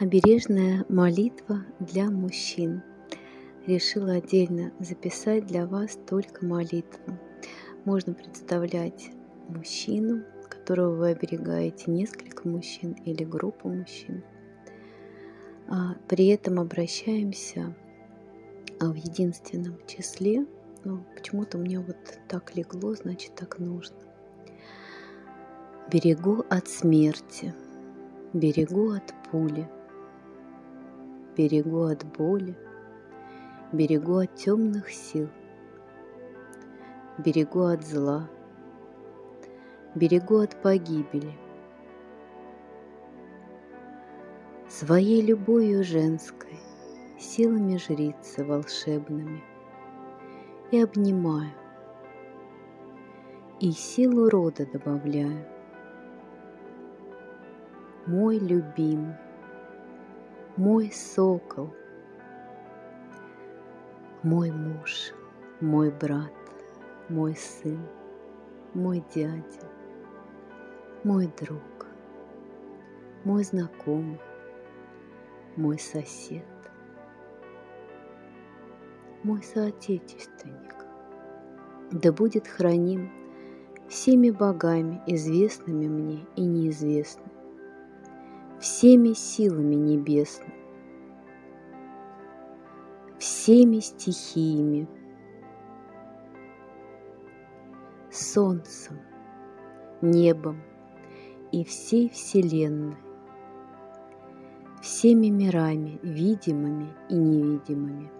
Обережная молитва для мужчин. Решила отдельно записать для вас только молитву. Можно представлять мужчину, которого вы оберегаете, несколько мужчин или группу мужчин. А при этом обращаемся а, в единственном числе. Ну, почему-то меня вот так легло, значит так нужно. Берегу от смерти, берегу от пули – берегу от боли, берегу от темных сил, берегу от зла, берегу от погибели. Своей любовью женской, силами жрицы волшебными, и обнимаю, и силу рода добавляю. Мой любимый, мой сокол, мой муж, мой брат, мой сын, мой дядя, мой друг, мой знакомый, мой сосед, мой соотечественник, да будет храним всеми богами, известными мне и неизвестными, всеми силами небесными, всеми стихиями, солнцем, небом и всей Вселенной, всеми мирами, видимыми и невидимыми.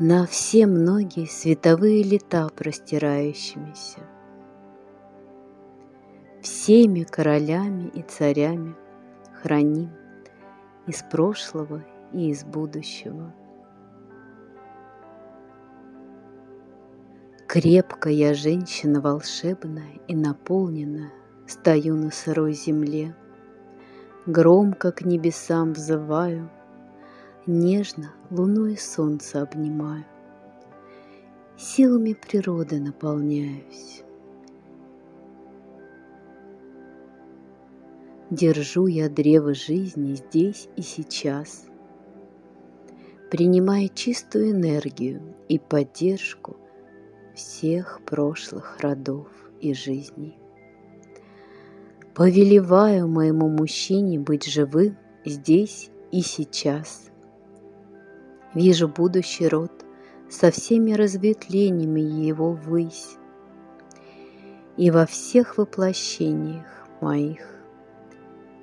На все многие световые лета простирающимися – всеми королями и царями храним из прошлого и из будущего. Крепко я женщина волшебная и наполненная, Стою на сырой земле, Громко к небесам взываю, Нежно луну и солнце обнимаю, Силами природы наполняюсь. Держу я древо жизни здесь и сейчас, Принимая чистую энергию и поддержку Всех прошлых родов и жизней. Повелеваю моему мужчине быть живым здесь и сейчас. Вижу будущий род со всеми разветвлениями его ввысь и во всех воплощениях моих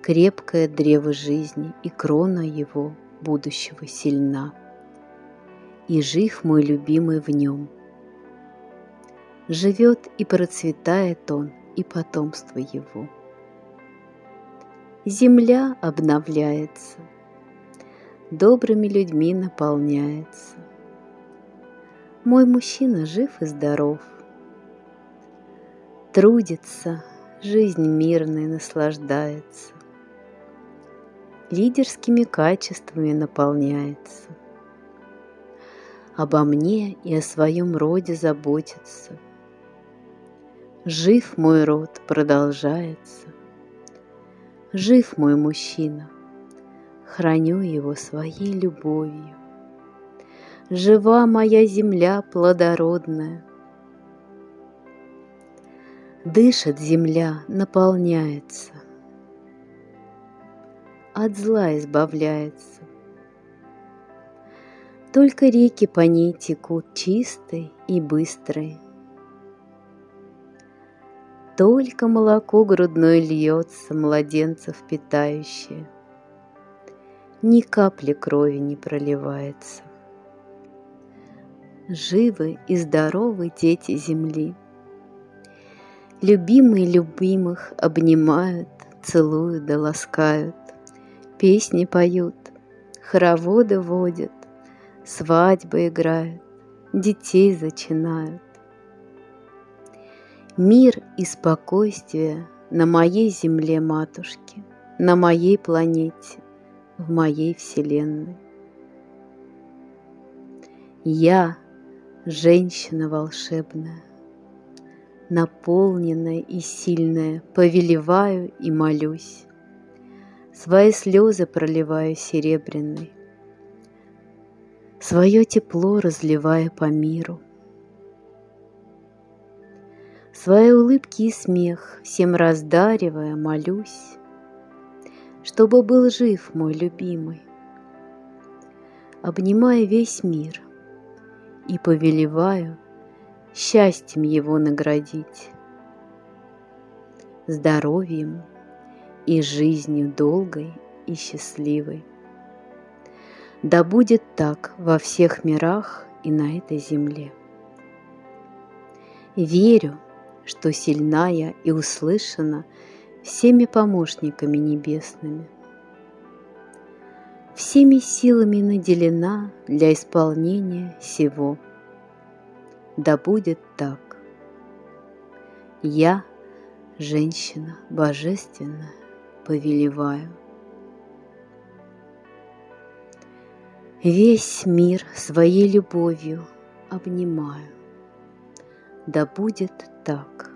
крепкое древо жизни и крона его будущего сильна. И жив мой любимый в нем. Живет и процветает он, и потомство его. Земля обновляется, добрыми людьми наполняется. Мой мужчина жив и здоров, трудится, жизнь мирной наслаждается лидерскими качествами наполняется. Обо мне и о своем роде заботится. Жив мой род продолжается. Жив мой мужчина, храню его своей любовью. Жива моя земля плодородная. Дышит земля, наполняется от зла избавляется. Только реки по ней текут чистые и быстрые. Только молоко грудное льется, младенцев питающее. Ни капли крови не проливается. Живы и здоровы дети земли. Любимые любимых обнимают, целуют да ласкают. Песни поют, хороводы водят, Свадьбы играют, детей зачинают. Мир и спокойствие на моей земле, матушки, На моей планете, в моей вселенной. Я, женщина волшебная, Наполненная и сильная, Повелеваю и молюсь Свои слезы проливаю серебряной, Свое тепло разливая по миру. Свои улыбки и смех всем раздаривая, молюсь, Чтобы был жив мой любимый, Обнимая весь мир и повелеваю Счастьем его наградить, Здоровьем и жизнью долгой и счастливой. Да будет так во всех мирах и на этой земле. Верю, что сильная и услышана всеми помощниками небесными. Всеми силами наделена для исполнения всего. Да будет так. Я, женщина божественная, повелеваю. Весь мир своей любовью обнимаю. Да будет так.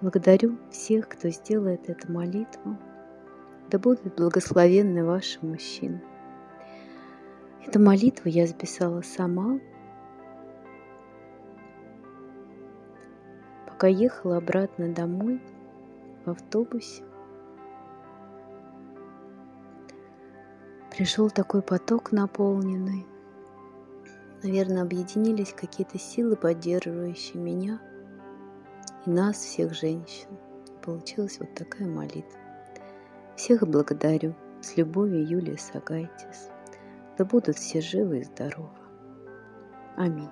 Благодарю всех, кто сделает эту молитву. Да будут благословенны ваши мужчины. Эту молитву я записала сама, пока ехала обратно домой в автобусе. Пришел такой поток наполненный. Наверное, объединились какие-то силы, поддерживающие меня и нас, всех женщин. Получилась вот такая молитва. Всех благодарю. С любовью, Юлия Сагайтис. Да будут все живы и здоровы. Аминь.